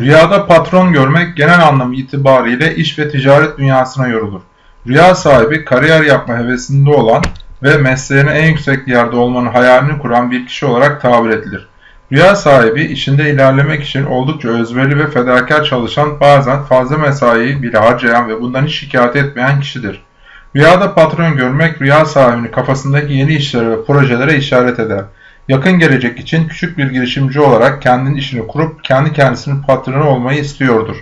Rüyada patron görmek genel anlamı itibariyle iş ve ticaret dünyasına yorulur. Rüya sahibi kariyer yapma hevesinde olan ve mesleğine en yüksek yerde olmanın hayalini kuran bir kişi olarak tabir edilir. Rüya sahibi işinde ilerlemek için oldukça özverili ve fedakar çalışan bazen fazla mesai bile harcayan ve bundan hiç şikayet etmeyen kişidir. Rüyada patron görmek rüya sahibinin kafasındaki yeni işlere ve projelere işaret eder. Yakın gelecek için küçük bir girişimci olarak kendinin işini kurup kendi kendisinin patronu olmayı istiyordur.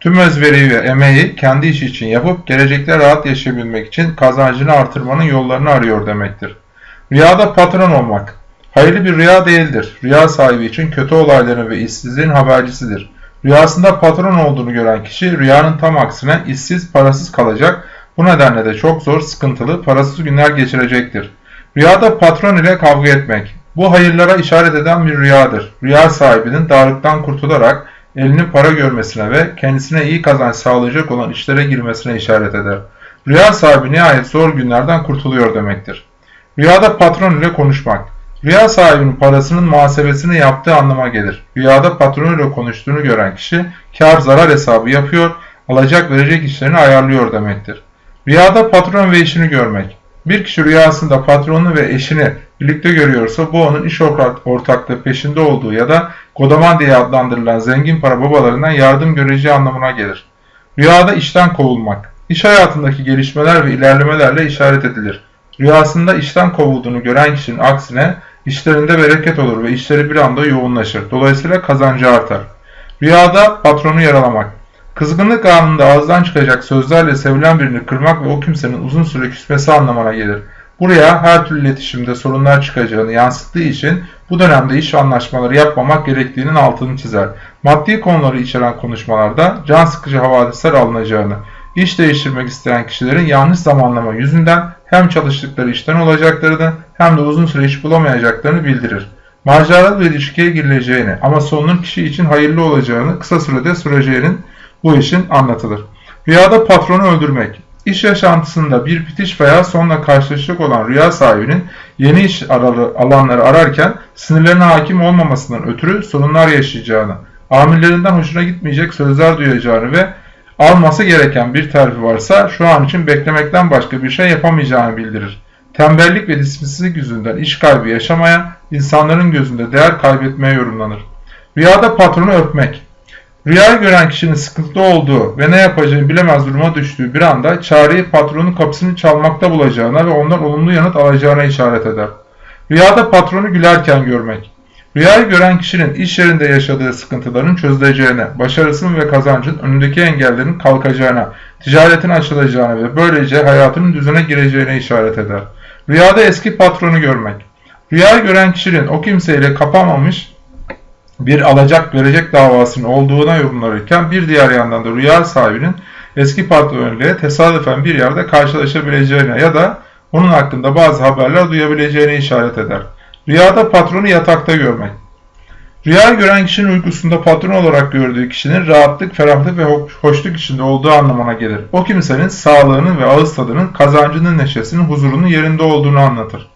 Tüm özveriyi ve emeği kendi işi için yapıp gelecekte rahat yaşayabilmek için kazancını artırmanın yollarını arıyor demektir. Rüyada patron olmak Hayırlı bir rüya değildir. Rüya sahibi için kötü olayların ve işsizliğin habercisidir. Rüyasında patron olduğunu gören kişi rüyanın tam aksine işsiz, parasız kalacak. Bu nedenle de çok zor, sıkıntılı, parasız günler geçirecektir. Rüyada patron ile kavga etmek. Bu hayırlara işaret eden bir rüyadır. Rüya sahibinin darlıktan kurtularak elinin para görmesine ve kendisine iyi kazanç sağlayacak olan işlere girmesine işaret eder. Rüya sahibi nihayet zor günlerden kurtuluyor demektir. Rüyada patron ile konuşmak. Rüya sahibinin parasının muhasebesini yaptığı anlama gelir. Rüyada patronuyla konuştuğunu gören kişi kar zarar hesabı yapıyor, alacak verecek işlerini ayarlıyor demektir. Rüyada patron ve eşini görmek. Bir kişi rüyasında patronunu ve eşini birlikte görüyorsa bu onun iş ortaklığı peşinde olduğu ya da kodaman diye adlandırılan zengin para babalarından yardım göreceği anlamına gelir. Rüyada işten kovulmak. İş hayatındaki gelişmeler ve ilerlemelerle işaret edilir. Rüyasında işten kovulduğunu gören kişinin aksine işlerinde bereket olur ve işleri bir anda yoğunlaşır. Dolayısıyla kazancı artar. Rüyada patronu yaralamak. Kızgınlık anında ağızdan çıkacak sözlerle sevilen birini kırmak ve o kimsenin uzun süre küsmesi anlamına gelir. Buraya her türlü iletişimde sorunlar çıkacağını yansıttığı için bu dönemde iş anlaşmaları yapmamak gerektiğinin altını çizer. Maddi konuları içeren konuşmalarda can sıkıcı havadisler alınacağını, iş değiştirmek isteyen kişilerin yanlış zamanlama yüzünden hem çalıştıkları işten olacaklarını hem de uzun süre iş bulamayacaklarını bildirir. Maceralı bir ilişkiye girileceğini ama sonunun kişi için hayırlı olacağını kısa sürede süreceğinin bu işin anlatılır. Rüyada patronu öldürmek. İş yaşantısında bir bitiş veya sonla karşılaşacak olan rüya sahibinin yeni iş alanları ararken sinirlerine hakim olmamasından ötürü sorunlar yaşayacağını, amirlerinden hoşuna gitmeyecek sözler duyacağını ve alması gereken bir terfi varsa şu an için beklemekten başka bir şey yapamayacağını bildirir. Tembellik ve disiplinsizlik yüzünden iş kaybı yaşamaya, insanların gözünde değer kaybetmeye yorumlanır. Rüyada patronu öpmek. Rüyayı gören kişinin sıkıntılı olduğu ve ne yapacağını bilemez duruma düştüğü bir anda çareyi patronun kapısını çalmakta bulacağına ve ondan olumlu yanıt alacağına işaret eder. Rüyada patronu gülerken görmek. Rüyayı gören kişinin iş yerinde yaşadığı sıkıntıların çözüleceğine, başarısının ve kazancın önündeki engellerin kalkacağına, ticaretin açılacağına ve böylece hayatının düzene gireceğine işaret eder. Rüyada eski patronu görmek. Rüyayı gören kişinin o kimseyle kapamamış bir alacak verecek davasının olduğuna yorumlanırken bir diğer yandan da rüya sahibinin eski patronuyla tesadüfen bir yerde karşılaşabileceğine ya da onun hakkında bazı haberler duyabileceğine işaret eder. Rüyada patronu yatakta görmek. Rüya gören kişinin uykusunda patron olarak gördüğü kişinin rahatlık, ferahlık ve hoşluk içinde olduğu anlamına gelir. O kimsenin sağlığının ve ağız tadının, kazancının neşesinin, huzurunun yerinde olduğunu anlatır.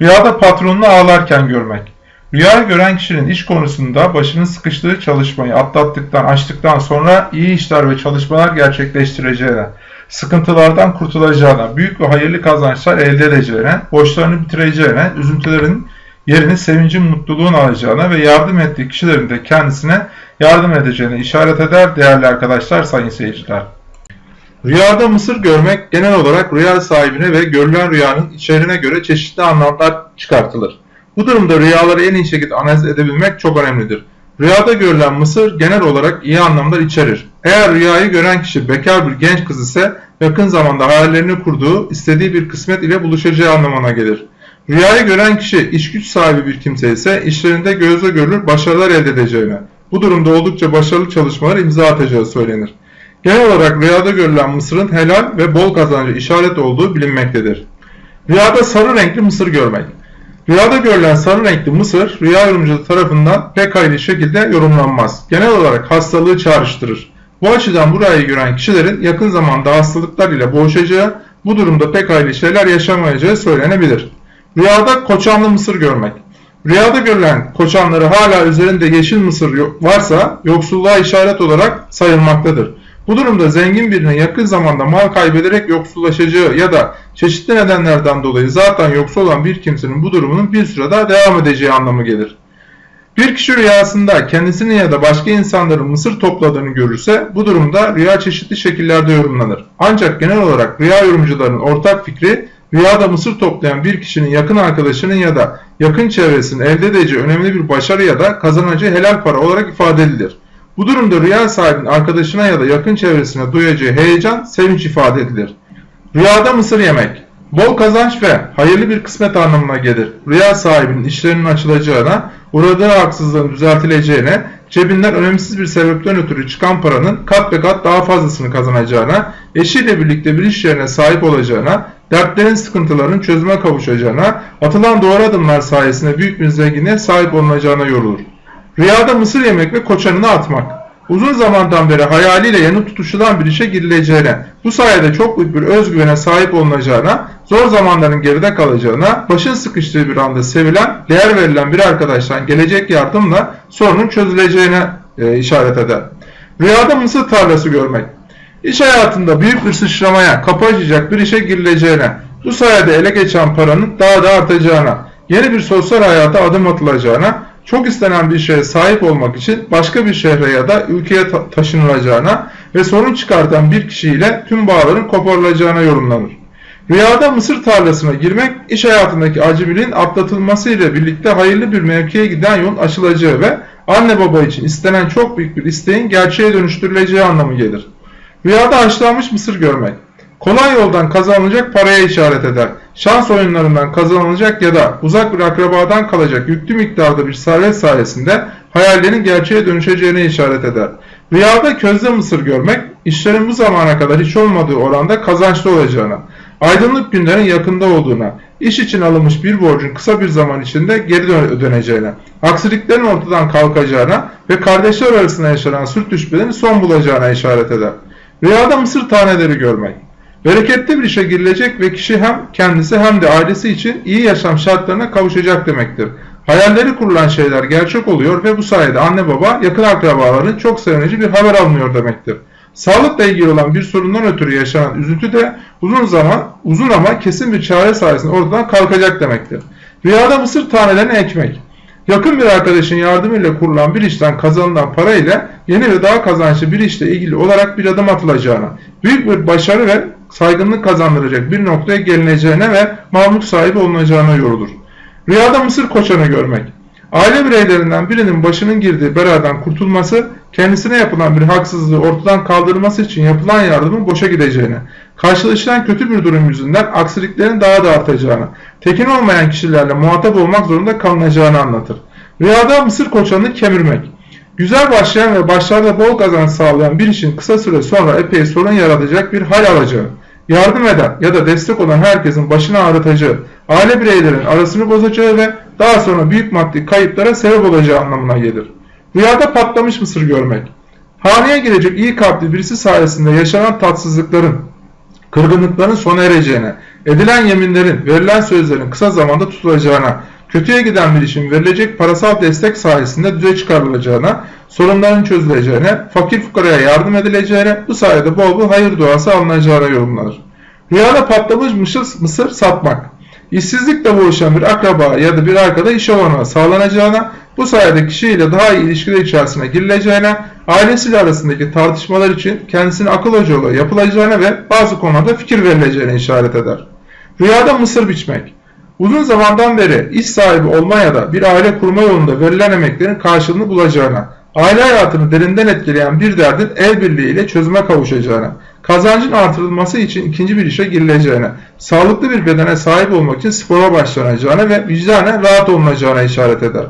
Rüyada patronunu ağlarken görmek. Rüya gören kişinin iş konusunda başının sıkıştığı çalışmayı atlattıktan, açtıktan sonra iyi işler ve çalışmalar gerçekleştireceğine, sıkıntılardan kurtulacağına, büyük ve hayırlı kazançlar elde edeceğine, borçlarını bitireceğine, üzüntülerin yerini sevincin mutluluğun alacağına ve yardım ettiği kişilerin de kendisine yardım edeceğine işaret eder değerli arkadaşlar, sayın seyirciler. Rüyada mısır görmek genel olarak rüya sahibine ve görülen rüyanın içeriğine göre çeşitli anlamlar çıkartılır. Bu durumda rüyaları en iyi şekilde analiz edebilmek çok önemlidir. Rüyada görülen mısır genel olarak iyi anlamlar içerir. Eğer rüyayı gören kişi bekar bir genç kız ise yakın zamanda hayallerini kurduğu, istediği bir kısmet ile buluşacağı anlamına gelir. Rüyayı gören kişi iş güç sahibi bir kimse ise işlerinde gözle görülür başarılar elde edeceğine, bu durumda oldukça başarılı çalışmalar imza atacağı söylenir. Genel olarak rüyada görülen mısırın helal ve bol kazancı işaret olduğu bilinmektedir. Rüyada sarı renkli mısır görmek. Rüyada görülen sarı renkli mısır rüya yorumcuları tarafından pek hayırlı şekilde yorumlanmaz. Genel olarak hastalığı çağrıştırır. Bu açıdan bu rüyayı gören kişilerin yakın zamanda hastalıklar ile boğuşacağı, bu durumda pek hayırlı şeyler yaşamayacağı söylenebilir. Rüyada koçanlı mısır görmek. Rüyada görülen koçanları hala üzerinde yeşil mısır varsa yoksulluğa işaret olarak sayılmaktadır. Bu durumda zengin birinin yakın zamanda mal kaybederek yoksullaşacağı ya da çeşitli nedenlerden dolayı zaten yoksul olan bir kimsenin bu durumunun bir süre daha devam edeceği anlamı gelir. Bir kişi rüyasında kendisini ya da başka insanların mısır topladığını görürse bu durumda rüya çeşitli şekillerde yorumlanır. Ancak genel olarak rüya yorumcularının ortak fikri rüyada mısır toplayan bir kişinin yakın arkadaşının ya da yakın çevresinin elde edeceği önemli bir başarı ya da kazanacağı helal para olarak ifade edilir. Bu durumda rüya sahibinin arkadaşına ya da yakın çevresine duyacağı heyecan, sevinç ifade edilir. Rüyada mısır yemek Bol kazanç ve hayırlı bir kısmet anlamına gelir. Rüya sahibinin işlerinin açılacağına, uğradığı haksızlığın düzeltileceğine, cebinden önemsiz bir sebepten ötürü çıkan paranın kat be kat daha fazlasını kazanacağına, eşiyle birlikte bir iş yerine sahip olacağına, dertlerin sıkıntıların çözüme kavuşacağına, atılan doğru adımlar sayesinde büyük bir zenginliğe sahip olunacağına yorulur. Rüyada mısır yemek ve koçanını atmak. Uzun zamandan beri hayaliyle yanı tutuşulan bir işe girileceğine, bu sayede çok büyük bir özgüvene sahip olunacağına, zor zamanların geride kalacağına, başın sıkıştığı bir anda sevilen, değer verilen bir arkadaştan gelecek yardımla sorunun çözüleceğine e, işaret eder. Rüyada mısır tarlası görmek. İş hayatında büyük bir sıçramaya, kapı açacak bir işe girileceğine, bu sayede ele geçen paranın daha da artacağına, yeni bir sosyal hayata adım atılacağına, çok istenen bir şeye sahip olmak için başka bir şehre ya da ülkeye ta taşınılacağına ve sorun çıkartan bir kişiyle tüm bağların koparılacağına yorumlanır. Rüyada mısır tarlasına girmek, iş hayatındaki acemiliğin atlatılması ile birlikte hayırlı bir mevkiye giden yolun açılacağı ve anne baba için istenen çok büyük bir isteğin gerçeğe dönüştürüleceği anlamı gelir. Rüyada haşlanmış mısır görmek, kolay yoldan kazanılacak paraya işaret eder. Şans oyunlarından kazanılacak ya da uzak bir akrabadan kalacak yüklü miktarda bir servet sayesinde hayallerin gerçeğe dönüşeceğine işaret eder. Rüyada közde mısır görmek, işlerin bu zamana kadar hiç olmadığı oranda kazançlı olacağına, aydınlık günlerin yakında olduğuna, iş için alınmış bir borcun kısa bir zaman içinde geri döneceğine, aksiliklerin ortadan kalkacağına ve kardeşler arasında yaşanan sürtüşmelerin son bulacağına işaret eder. Rüyada mısır taneleri görmek, Bereketli bir işe girilecek ve kişi hem kendisi hem de ailesi için iyi yaşam şartlarına kavuşacak demektir. Hayalleri kurulan şeyler gerçek oluyor ve bu sayede anne baba yakın akrabaların çok sevinici bir haber almıyor demektir. Sağlıkla ilgili olan bir sorundan ötürü yaşanan üzüntü de uzun zaman, uzun ama kesin bir çare sayesinde ortadan kalkacak demektir. Rüyada mısır tanelerini ekmek. Yakın bir arkadaşın yardımıyla kurulan bir işten kazanılan para ile yeni ve daha kazançlı bir işle ilgili olarak bir adım atılacağına, büyük bir başarı ve saygınlık kazandıracak bir noktaya gelineceğine ve mamluk sahibi olunacağına yorulur. Rüyada mısır koçanı görmek. Aile bireylerinden birinin başının girdiği beladan kurtulması, kendisine yapılan bir haksızlığı ortadan kaldırması için yapılan yardımın boşa gideceğine, karşılaşılan kötü bir durum yüzünden aksiliklerin daha da artacağını, tekin olmayan kişilerle muhatap olmak zorunda kalınacağını anlatır. Rüyada mısır koçanını kemirmek. Güzel başlayan ve başlarda bol kazanç sağlayan bir işin kısa süre sonra epey sorun yaratacak bir hal alacağı, yardım eden ya da destek olan herkesin başını ağrıtacağı, aile bireylerin arasını bozacağı ve daha sonra büyük maddi kayıplara sebep olacağı anlamına gelir. Rüyada patlamış mısır görmek. Haneye girecek iyi kalpli birisi sayesinde yaşanan tatsızlıkların, kırgınlıkların sona ereceğine, edilen yeminlerin, verilen sözlerin kısa zamanda tutulacağına, kötüye giden bir işin verilecek parasal destek sayesinde düze çıkarılacağına, sorunların çözüleceğine, fakir fukaraya yardım edileceğine, bu sayede bol bol hayır duası alınacağına yorumlanır. Rüyada patlamış mısır, mısır satmak. İşsizlikle boğuşan bir akraba ya da bir arkada iş olanağı sağlanacağına, bu sayede kişiyle daha iyi ilişkiler içerisine girileceğine, ailesiyle arasındaki tartışmalar için kendisine akıl hocalığı yapılacağına ve bazı konularda fikir verileceğine işaret eder. Rüyada mısır biçmek. Uzun zamandan beri iş sahibi olma ya da bir aile kurma yolunda verilen emeklerin karşılığını bulacağına, aile hayatını derinden etkileyen bir derdin el birliğiyle çözüme kavuşacağına, kazancın artırılması için ikinci bir işe girileceğine, sağlıklı bir bedene sahip olmak için spora başlanacağına ve vicdanen rahat olunacağına işaret eder.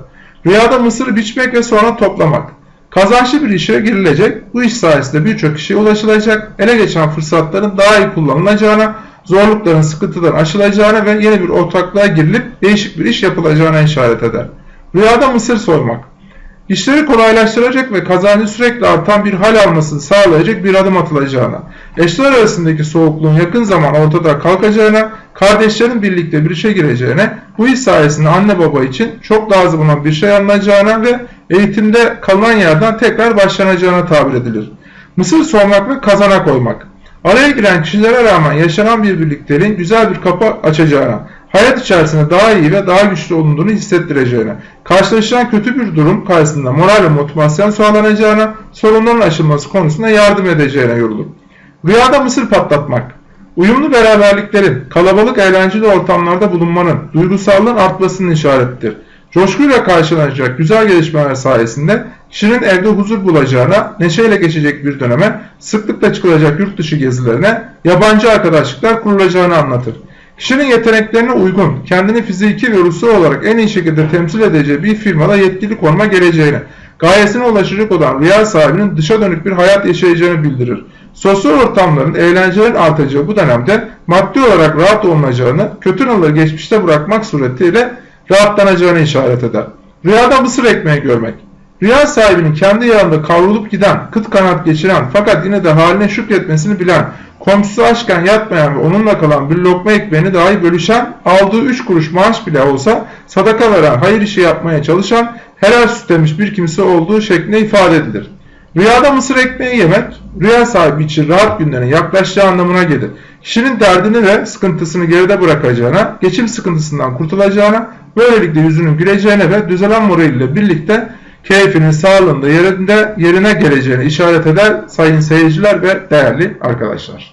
Rüyada mısırı biçmek ve sonra toplamak. Kazançlı bir işe girilecek, bu iş sayesinde birçok kişiye ulaşılacak, ele geçen fırsatların daha iyi kullanılacağına, zorlukların sıkıntıların aşılacağına ve yeni bir ortaklığa girilip değişik bir iş yapılacağına işaret eder. Rüyada mısır sormak. İşleri kolaylaştıracak ve kazancı sürekli artan bir hal almasını sağlayacak bir adım atılacağına, eşler arasındaki soğukluğun yakın zaman ortada kalkacağına, kardeşlerin birlikte bir işe gireceğine, bu iş sayesinde anne baba için çok lazım olan bir şey alınacağına ve eğitimde kalınan yerden tekrar başlanacağına tabir edilir. Mısır sormak ve kazana koymak. Araya giren kişilere rağmen yaşanan bir birlikteliğin güzel bir kapı açacağına, hayat içerisinde daha iyi ve daha güçlü olunduğunu hissettireceğine, karşılaşılan kötü bir durum karşısında moral ve motivasyon sağlanacağına, sorunların aşılması konusunda yardım edeceğine yorulur. Rüyada mısır patlatmak. Uyumlu beraberliklerin, kalabalık eğlenceli ortamlarda bulunmanın, duygusallığın artmasının işaretidir. Coşkuyla karşılanacak güzel gelişmeler sayesinde kişinin evde huzur bulacağına, neşeyle geçecek bir döneme, sıklıkla çıkılacak yurt dışı gezilerine, yabancı arkadaşlıklar kurulacağını anlatır. Kişinin yeteneklerine uygun, kendini fiziki ve ruhsal olarak en iyi şekilde temsil edeceği bir firmada yetkili konuma geleceğini, gayesine ulaşacak olan rüya sahibinin dışa dönük bir hayat yaşayacağını bildirir. Sosyal ortamların, eğlencelerin artacağı bu dönemde maddi olarak rahat olunacağını, kötü anıları geçmişte bırakmak suretiyle rahatlanacağını işaret eder. Rüyada mısır ekmeği görmek. Rüya sahibinin kendi yanında kavrulup giden, kıt kanat geçiren fakat yine de haline şükretmesini bilen, komşusu açken yatmayan ve onunla kalan bir lokma ekmeğini dahi bölüşen, aldığı 3 kuruş maaş bile olsa sadaka veren, hayır işi yapmaya çalışan, helal süt demiş bir kimse olduğu şeklinde ifade edilir. Rüyada mısır ekmeği yemek, rüya sahibi için rahat günlerin yaklaşacağı anlamına gelir. Kişinin derdini ve sıkıntısını geride bırakacağına, geçim sıkıntısından kurtulacağına, böylelikle yüzünün güleceğine ve düzelen moraliyle birlikte keyfinin sağlığında yerinde yerine geleceğini işaret eder sayın seyirciler ve değerli arkadaşlar.